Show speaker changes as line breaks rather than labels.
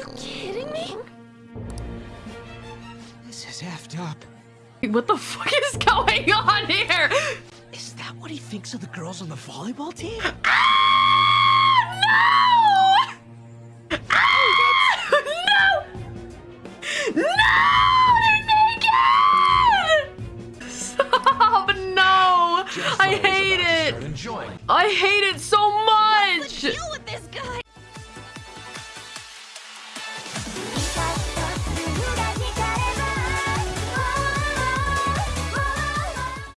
you kidding me?
This is effed up.
What the fuck is going on here?
Is that what he thinks of the girls on the volleyball team? Ah!
No! Ah, oh, no! No! Stop! No! I hate it! I hate it so